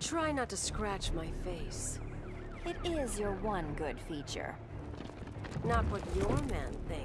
Try not to scratch my face. It is your one good feature. Not what your man thinks.